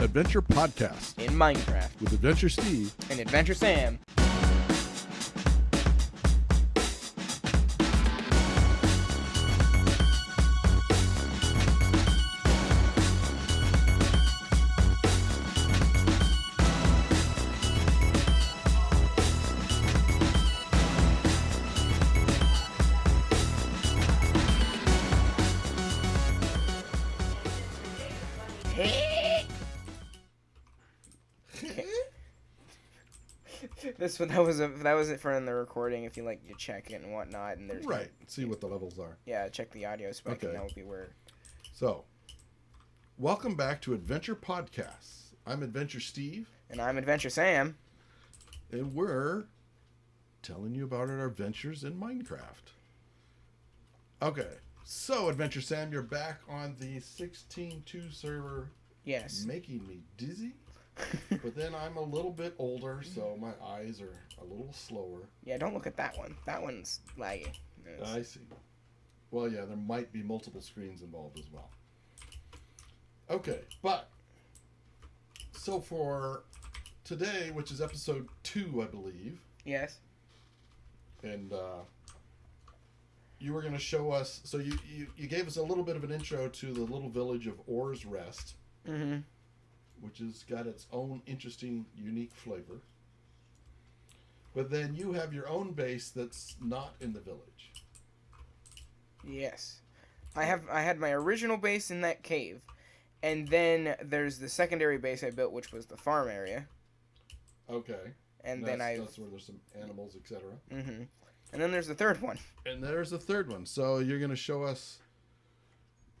Adventure Podcast in Minecraft with Adventure Steve. and Adventure Sam. This one that was a that was it for in the recording. If you like, you check it and whatnot, and there's Right. See what the levels are. yeah, check the audio spec, Okay. and that would be where. So, welcome back to Adventure Podcasts. I'm Adventure Steve, And I'm Adventure Sam. and we're telling you about our adventures in Minecraft. Okay. So, Adventure Sam, you're back on the 16.2 server, Yes. making me dizzy. but then I'm a little bit older, so my eyes are a little slower. Yeah, don't look at that one. That one's laggy. It's- I see. Well, yeah, there might be multiple screens involved as well. Okay, but so for today, which is episode two, I believe, yes. and uh, you were going to show us. So you, you you gave us a little bit of an intro to the little village of Oars Rest, Mm-hmm. Which has got its own interesting, unique flavor. But then you have your own base that's not in the village. Yes. I have I had my original base in that cave. And then there's the secondary base I built which was the farm area. Okay. And then I that's where there's some animals, etc. hmm And then there's the third one. And there's the third one. So you're going to show us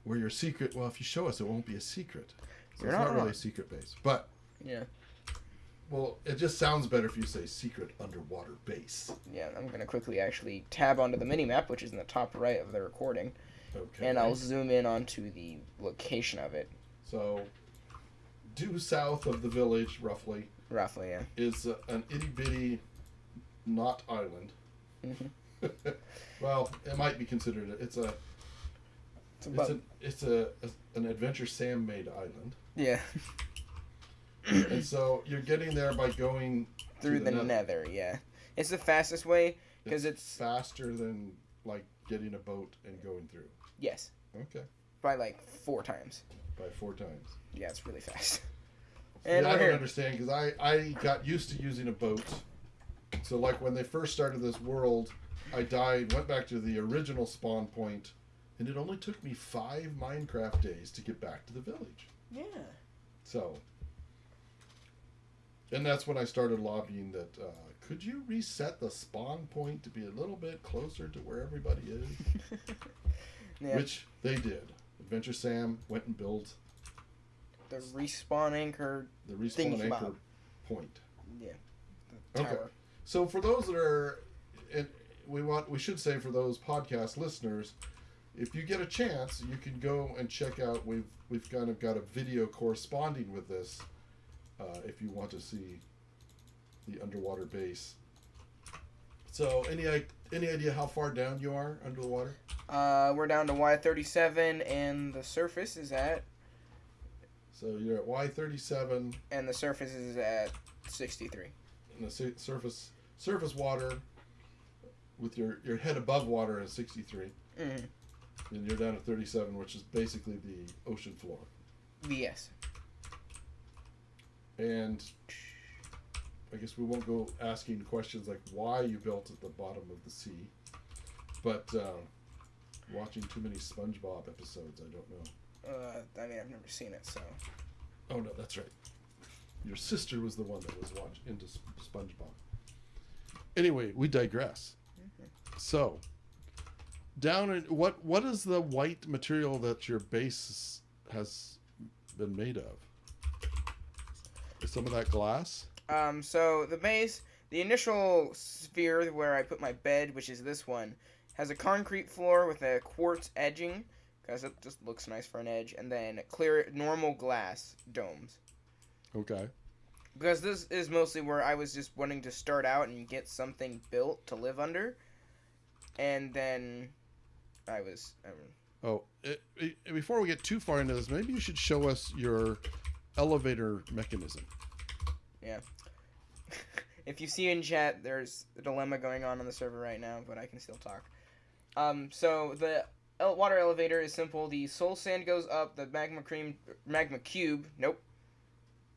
where your secret. Well, if you show us, it won't be a secret. So You're it's not not really a secret base. But Yeah. well, it just sounds better if you say secret underwater base. Yeah, I'm gonna quickly actually tab onto the mini map, which is in the top right of the recording, Okay. and I'll zoom in onto the location of it, So, due south of the village, roughly, roughly. Yeah. is uh, an itty bitty, not island. Mhm. well, it might be considered. A, it's a. It's It's about an it's a, a an adventure Sam made island, yeah and so you're getting there by going through to the, nether. nether. Yeah, it's the fastest way because it's, faster than like getting a boat and going through. yes Okay, by like four times. by four times. Yeah, it's really fast. Yeah, I don't here. understand because I I got used to using a boat. So like when they first started this world, I died, went back to the original spawn point, and it only took me five Minecraft days to get back to the village. Yeah. So, and that's when I started lobbying that uh, could you reset the spawn point to be a little bit closer to where everybody is, Yeah. which they did. Adventure Sam went and built the respawn anchor. the respawn anchor bob. point. Yeah. The Okay. So for those that are, and we want we should say for those podcast listeners, if you get a chance, you can go and check out. We've we've kind of got a video corresponding with this. Uh, if you want to see the underwater base. So any any idea how far down you are under the water? Uh, we're down to Y37, and the surface is at So you're at Y thirty seven, and the surface is at 63. and the su- surface surface water with your your head above water is sixty three. Mm. And you're down to 37, which is basically the ocean floor. Yes. And I guess we won't go asking questions like why you built at the bottom of the sea. But uh, watching too many SpongeBob episodes, I don't know. Uh, I mean, I've never seen it, so. Oh no, that's right. Your sister was the one that was watch into SpongeBob. Anyway, we digress. So, down in what what is the white material that your base has been made of? Is some of that glass? Um, so the base, the initial sphere where I put my bed, which is this one, has a concrete floor with a quartz edging, because it just looks nice for an edge, and then clear normal glass domes. Okay. Because this is mostly where I was just wanting to start out and get something built to live under, and then I was. Um, Oh, it, it- before we get too far into this, maybe you should show us your elevator mechanism. Yeah. if you see in chat, there's a dilemma going on on the server right now, but I can still talk. Um, so the el- water elevator is simple. The soul sand goes up. The magma cream, magma cube. Nope.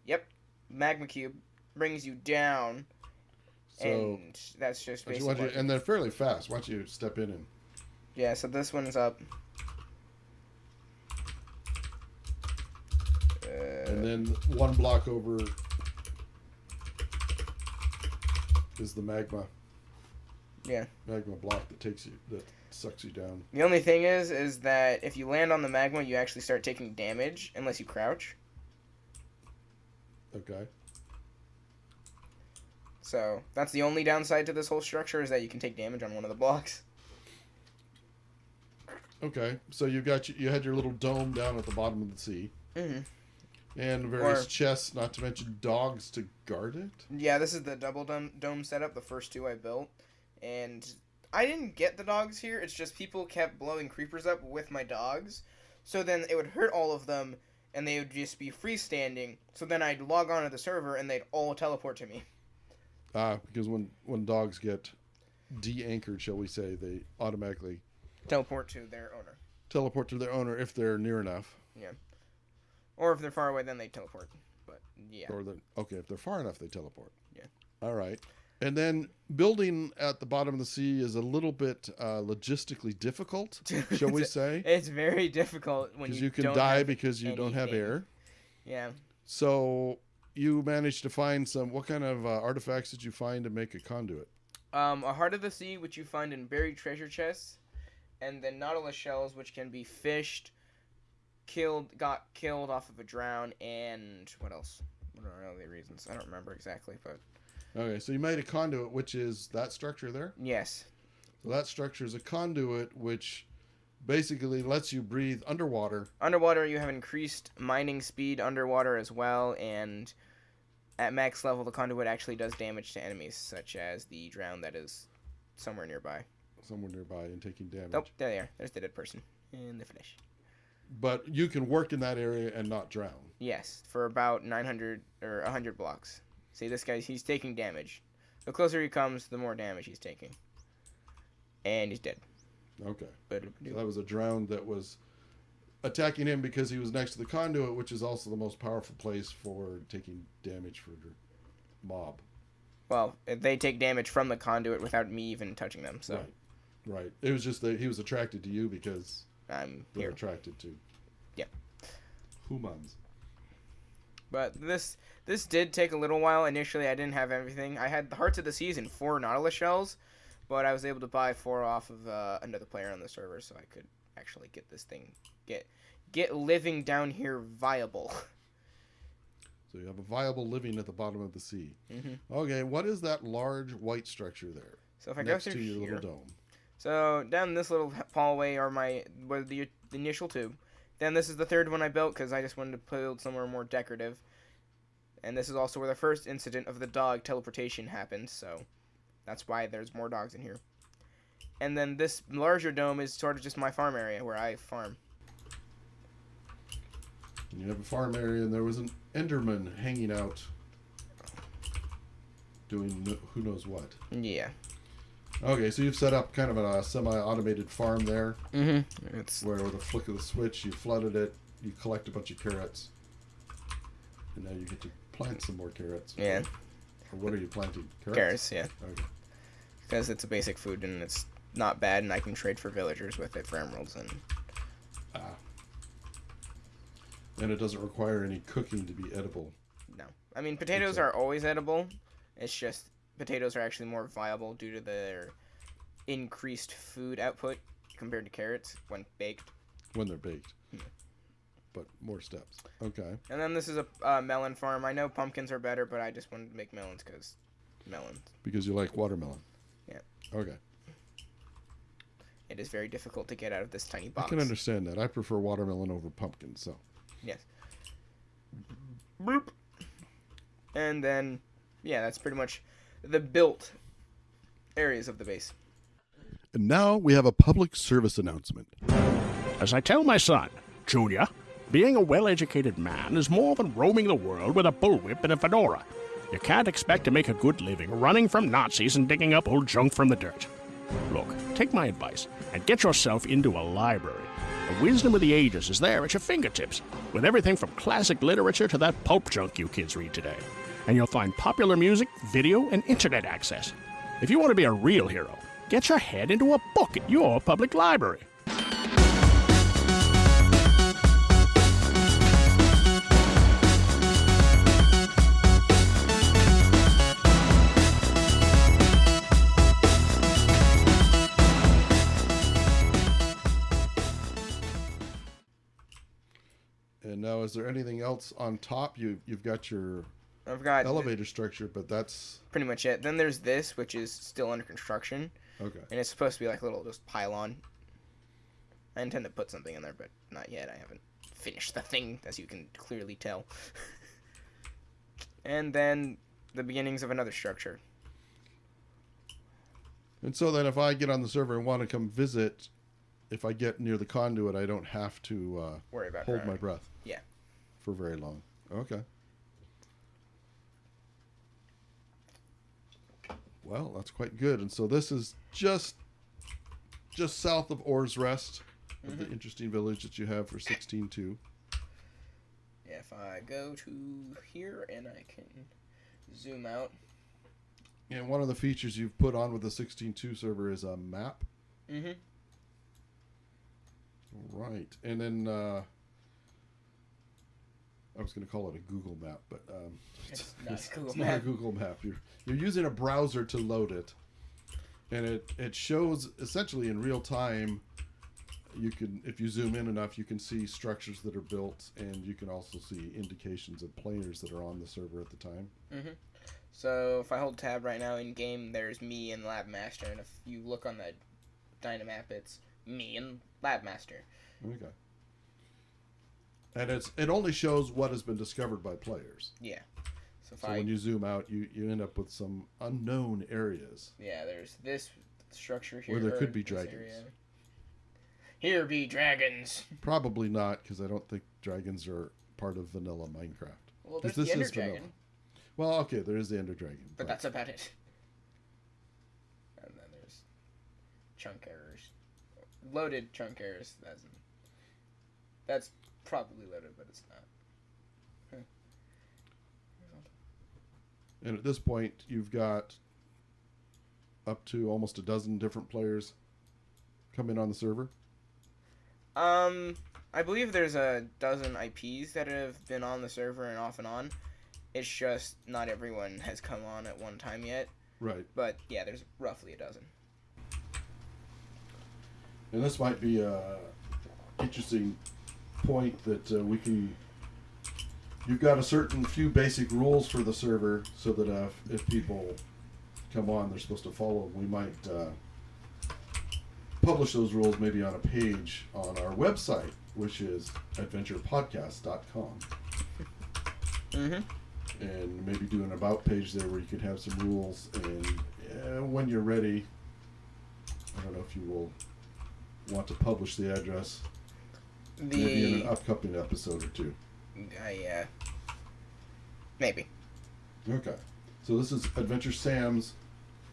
Yep, magma cube brings you down, So and that's just basically. you- and they're fairly fast. Why don't you step in and yeah, so this one's up. Uh, and then one block over is the magma. Yeah. Magma block that takes you that sucks you down. The only thing is, is that if you land on the magma, you actually start taking damage unless you crouch. Okay. So that's the only downside to this whole structure is that you can take damage on one of the blocks. Okay. So you got you, had your little dome down at the bottom of the sea. hmm And various Or- chests, not to mention dogs to guard it. Yeah, this is the double dome, dome setup. The first two I built, and I didn't get the dogs here. It's just people kept blowing creepers up with my dogs, so then it would hurt all of them, and they would just be freestanding. So then I'd log on to the server, and they'd all teleport to me. Ah, because when when dogs get de-anchored, shall we say, they automatically Teleport to their owner, teleport to their owner if they're near enough, Yeah. or if they're far away, then they teleport. But yeah. or the okay if they're far enough, they teleport. Yeah. All right. And then building at the bottom of the sea is a little bit uh, logistically difficult, shall we say? It's very difficult when Because you, you, can die because you don't have air. Yeah. So you managed to find some. What kind of uh, artifacts did you find to make a conduit? Um, a heart of the sea, which you find in buried treasure chests, and then nautilus shells, which can be fished, killed, got killed off of a drown, and what else? What are the reasons? I don't remember exactly, but Okay, so you made a conduit, which is that structure there. yes, So that structure is a conduit, which basically lets you breathe underwater. underwater you have increased mining speed underwater as well, and at max level the conduit actually does damage to enemies, such as the drown that is somewhere nearby. Somewhere nearby and taking damage. Nope, there they are. There's the dead person in the finish. But you can work in that area and not drown. Yes, for about 900 or 100 blocks. See, this guy, he's taking damage. The closer he comes, the more damage he's taking. And he's dead. Okay. But So that was a drown that was attacking him because he was next to the conduit, which is also the most powerful place for taking damage for your mob. well, they take damage from the conduit without me even touching them. So Right. Right. It was just that he was attracted to you because I'm they're here. attracted to. Yeah. Humans. But this this did take a little while. Initially, I didn't have everything. I had the hearts of the Season four nautilus shells, but I was able to buy four off of uh, another player on the server, so I could actually get this thing get get living down here viable. So you have a viable living at the bottom of the sea. hmm Okay, what is that large white structure there So if I next go to your here, little dome? So down this little hallway are my was the, the initial two. Then this is the third one I built because I just wanted to build somewhere more decorative. And this is also where the first incident of the dog teleportation happened. So that's why there's more dogs in here. And then this larger dome is sort of just my farm area where I farm. You have a farm area, and there was an Enderman hanging out, doing who knows what. Yeah. Okay, so you've set up kind of a semi-automated farm there, Mm-hmm. It's where with a flick of the switch, you flooded it, you collect a bunch of carrots, and now you get to plant some more carrots. yeah Or what are you planting? Carrots. carrots. Yeah, Okay. because it's a basic food and it's not bad, and I can trade for villagers with it for emeralds and Ah. And it doesn't require any cooking to be edible. No. I mean, potatoes so. are always edible. It's just potatoes are actually more viable due to their increased food output compared to carrots when baked. when they're baked. Yeah. But more steps. Okay. And then this is a uh, melon farm. I know pumpkins are better, but I just wanted to make melons because melons. Because you like watermelon. Yeah. Okay. It is very difficult to get out of this tiny box. I can understand that. I prefer watermelon over pumpkin, so. Yes. Boop. And then, yeah, that's pretty much the built areas of the base. And now we have a public service announcement. As I tell my son, Junior, Being a well educated man is more than roaming the world with a bullwhip and a fedora. You can't expect to make a good living running from Nazis and digging up old junk from the dirt. Look, take my advice and get yourself into a library. The wisdom of the ages is there at your fingertips, with everything from classic literature to that pulp junk you kids read today. And you'll find popular music, video, and internet access. If you want to be a real hero, get your head into a book at your public library. And now, is there anything else on top? You you've got your I've got elevator structure, but that's pretty much it. Then there's this, which is still under construction, okay. and it's supposed to be like a little just pylon. I intend to put something in there, but not yet. I haven't finished the thing, as you can clearly tell. and then the beginnings of another structure. And so then, if I get on the server and want to come visit, if I get near the conduit, I don't have to uh, Worry about hold her. my breath. Yeah. For very long. Okay. Well, that's quite good. And so this is just just south of Orr's Rest, of the interesting village that you have for sixteen two. Yeah, if I go to here and I can zoom out. And one of the features you've put on with the sixteen two server is a map. Mm-hmm. Right. And then uh, I was going to call it a Google map, but um, It's not a Google it's not a map. Google map. You're you're using a browser to load it, and it it shows essentially in real time. You can, if you zoom in enough, you can see structures that are built, and you can also see indications of players that are on the server at the time. Mm-hmm. So if I hold tab right now in game, there's me and Lab Master, and if you look on the Dynmap, it's me and Lab Master. Okay. And it's it only shows what has been discovered by players. Yeah. So So I when you zoom out, you, you end up with some unknown areas. yeah, there's this structure here. Where there could be dragons. area. Here be dragons. Probably not, because I don't think dragons are part of vanilla Minecraft. Well, there's the Ender is vanilla. Dragon, Well, okay, there is the Ender Dragon. but that's about it. And then there's chunk errors, loaded chunk errors. That's that's probably loaded, but it's not. and at this point, you've got up to almost a dozen different players coming on the server. Um, I believe there's a dozen IPs that have been on the server and off and on. It's just not everyone has come on at one time yet. Right. But yeah, there's roughly a dozen. And this might be a interesting point that uh, we can. You've got a certain few basic rules for the server, so that uh, if people come on, they're supposed to follow. them. We might uh, publish those rules maybe on a page on our website, which is adventurepodcast.com, Mm-hmm. and maybe do an about page there where you could have some rules. And uh, when you're ready, I don't know if you will want to publish the address maybe in an upcoming episode or two. Uh maybe. Okay. So this is Adventure Sam's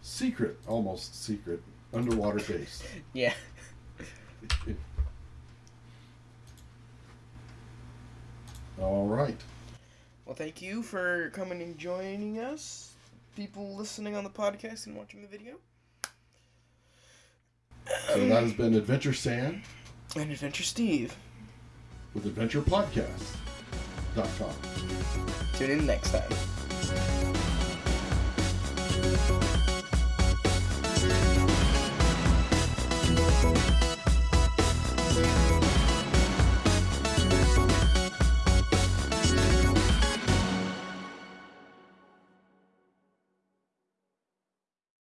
secret, almost secret, underwater base. Yeah. All right. Well, thank you for coming and joining us, people listening on the podcast and watching the video. So that has been Adventure Sam And Adventure Steve with AdventurePodcast.com. Tune in next time.